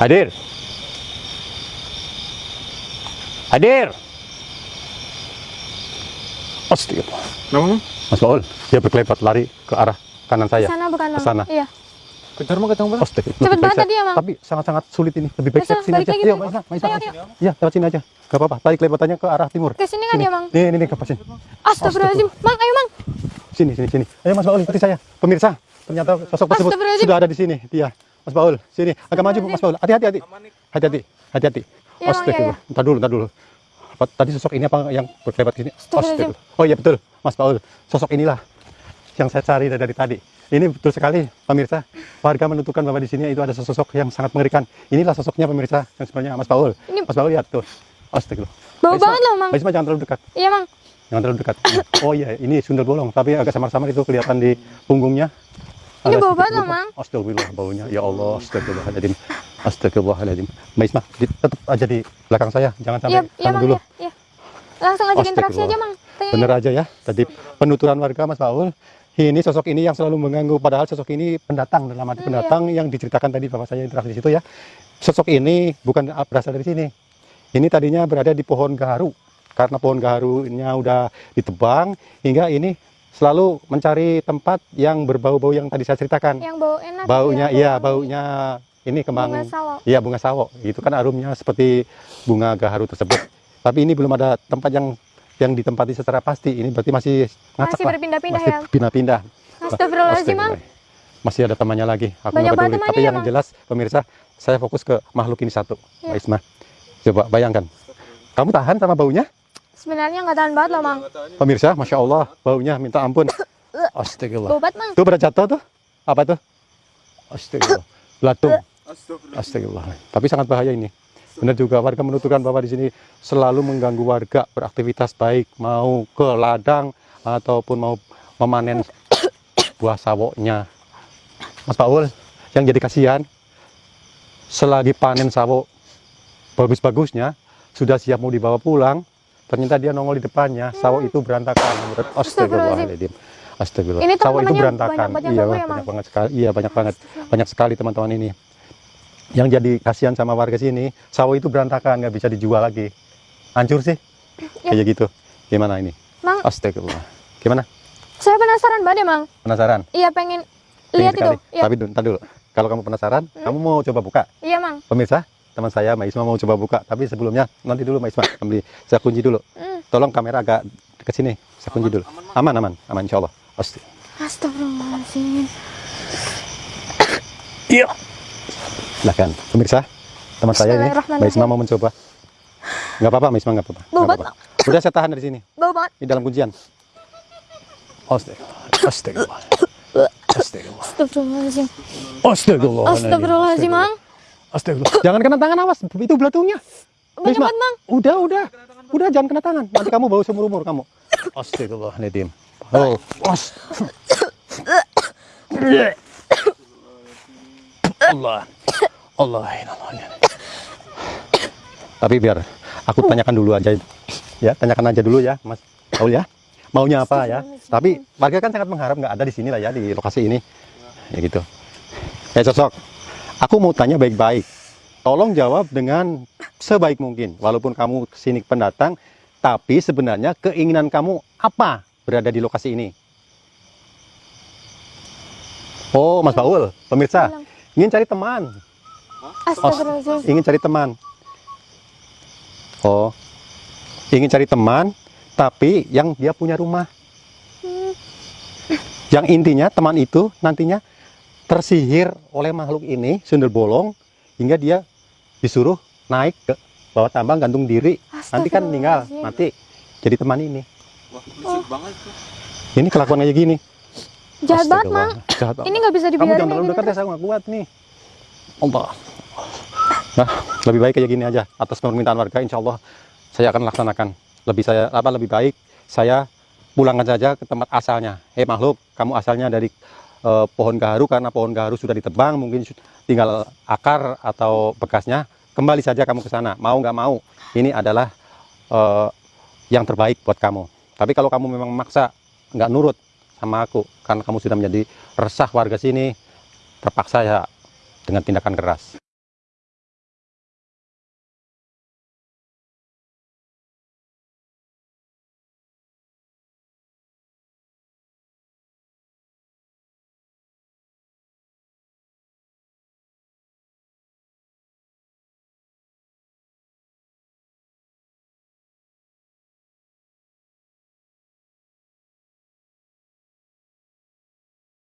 Hadir. Hadir. Astagfirullah. Namanya? Mas Baul, dia berkelebat lari ke arah kanan Ke saya. sana bukan, Ke sana. Iya. Kejar mah ketemu bang. Cepet banget tadi ya, Mang. Tapi sangat-sangat sulit ini. Lebih baik sini aja. Iya. Ayo, ayo. Iya, lewat sini aja. Gak apa-apa. Tarik kelebatannya ke arah timur. Ke sini kan dia, Mang? Nih, nih, nih, ke sini. Astagfirullahaladzim. Mang, ayo, Mang. Sini, sini, sini. Ayo Mas Baul, ikuti saya. Pemirsa, ternyata sosok tersebut sudah ada di sini. Dia, Mas Baul, sini. Agak maju, Mas Baul. Hati-hati, hati. Hati-hati, hati-hati. Iya, Astagfirullah. iya, Entar dulu, entar dulu. Apa, tadi sosok ini apa yang berkelebat sini? Astagfirullah. Oh iya betul, Mas Baul. Sosok inilah yang saya cari dari, dari tadi. Ini betul sekali, pemirsa. Warga menentukan bahwa di sini itu ada sosok yang sangat mengerikan. Inilah sosoknya pemirsa yang sebenarnya Mas Baul. Ini- Mas Baul lihat tuh. Astagfirullah. Bau banget loh, Mang. Maisma jangan terlalu dekat. Iya, Mang. Jangan terlalu dekat. Oh iya, ini sundel bolong, tapi agak samar-samar itu kelihatan di punggungnya. Ini bau banget loh. Mang. Astagfirullah baunya. Ya Allah, astagfirullahaladzim. Astagfirullahaladzim. Mbak Isma, tetap aja di belakang saya. Jangan sampai Iya, iya, sana Mang. dulu. Iya, iya. Langsung ajakin interaksi aja. Mang. Tanya. Bener aja ya. Tadi penuturan warga Mas Paul. Ini sosok ini yang selalu mengganggu. Padahal sosok ini pendatang dalam Hmm, arti iya. pendatang yang diceritakan tadi bapak saya interaksi di situ ya. Sosok ini bukan berasal dari sini. Ini tadinya berada di pohon gaharu. Karena pohon gaharunya udah ditebang hingga ini selalu mencari tempat yang berbau-bau yang tadi saya ceritakan. Yang bau enak. Baunya ya, iya, bau baunya ini kembang Bunga sawo. Iya bunga sawo, itu kan aromnya seperti bunga gaharu tersebut. Tapi ini belum ada tempat yang yang ditempati secara pasti. Ini berarti masih ngacak Masih berpindah-pindah masih ya. pindah-pindah. Astagfirullahaladzim. Masih ada temannya lagi. Aku Banyak peduli. temannya Tapi ya, yang Mang. jelas pemirsa, saya fokus ke makhluk ini satu, Ya. Mbak Isma. Coba bayangkan. Kamu tahan sama baunya? Sebenarnya nggak tahan banget loh, Mang. Pemirsa, masya Allah, baunya minta ampun. Astagfirullah. Banget, Mang. Tuh pada jatuh tuh. Apa tuh? Astagfirullah. Belatung. Astagfirullah. Astagfirullah. Tapi sangat bahaya ini. Benar juga warga menuturkan bahwa di sini selalu mengganggu warga beraktivitas baik mau ke ladang ataupun mau memanen buah sawoknya. Mas Paul, yang jadi kasihan selagi panen sawo bagus-bagusnya sudah siap mau dibawa pulang, ternyata dia nongol di depannya, sawo itu berantakan. Astagfirullahaladzim. Astagfirullah. Ini Sawo itu berantakan. banyak banget yang Iya, ya, banyak banget sekali. Iya, banyak banget. Banyak sekali teman-teman ini yang jadi kasihan sama warga sini sawo itu berantakan nggak bisa dijual lagi hancur sih Ya. kayak gitu gimana ini Mang, astagfirullah gimana saya penasaran banget ya, Mang. penasaran Iya, pengen lihat itu. Iya, tapi ntar dulu kalau kamu penasaran kamu mau coba buka iya, Mang. pemirsa teman saya Mbak Isma mau coba buka tapi sebelumnya nanti dulu Mbak Isma ambil saya kunci dulu Hmm. tolong kamera agak ke sini saya kunci dulu aman aman aman insya Allah. Astagfirullahaladzim. iya silahkan pemirsa teman saya ini Mbak Isma mau mencoba nggak apa-apa Mbak Isma nggak apa-apa Bau apa-apa. udah saya tahan dari sini Bau banget. di dalam kuncian. Astagfirullah. Astagfirullah. Astagfirullah. Astagfirullahaladzim. Astagfirullah. Astagfirullahaladzim, Mang. Astagfirullah. Jangan kena tangan awas, itu belatungnya. Banyak Bisma. Udah, udah. Udah jangan kena tangan. Nanti kamu bau seumur umur kamu. Astagfirullahaladzim. Oh, os. Allah. Allah. Allah. Tapi biar aku tanyakan dulu aja. Ya, tanyakan aja dulu ya, Mas Paul ya. Maunya apa ya? Tapi warga kan sangat mengharap nggak ada di sini lah ya di lokasi ini. Ya gitu. Eh sosok, aku mau tanya baik-baik. Tolong jawab dengan sebaik mungkin. Walaupun kamu ke sini pendatang, tapi sebenarnya keinginan kamu apa berada di lokasi ini? Oh, Mas Paul, pemirsa, ingin cari teman. Astagfirullahaladzim. ingin cari teman. Oh, ingin cari teman, tapi yang dia punya rumah. Hmm. Yang intinya teman itu nantinya tersihir oleh makhluk ini, sundel bolong, hingga dia disuruh naik ke bawah tambang gantung diri. Nanti kan meninggal, mati. Jadi teman ini. Wah, lucu banget tuh. Ini kelakuan kayak gini. Jahat banget, Mang. Jahat banget. Ini nggak bisa Kamu dibiarin jangan kayak terlalu dekat ya, saya nggak kuat nih. Allah. Nah, lebih baik kayak gini aja. Atas permintaan warga, insya Allah saya akan laksanakan. Lebih saya apa lebih baik saya pulangkan saja ke tempat asalnya. Eh makhluk, kamu asalnya dari eh, pohon gaharu karena pohon gaharu sudah ditebang, mungkin tinggal akar atau bekasnya. Kembali saja kamu ke sana. Mau nggak mau, ini adalah eh, yang terbaik buat kamu. Tapi kalau kamu memang maksa nggak nurut sama aku karena kamu sudah menjadi resah warga sini terpaksa ya dengan tindakan keras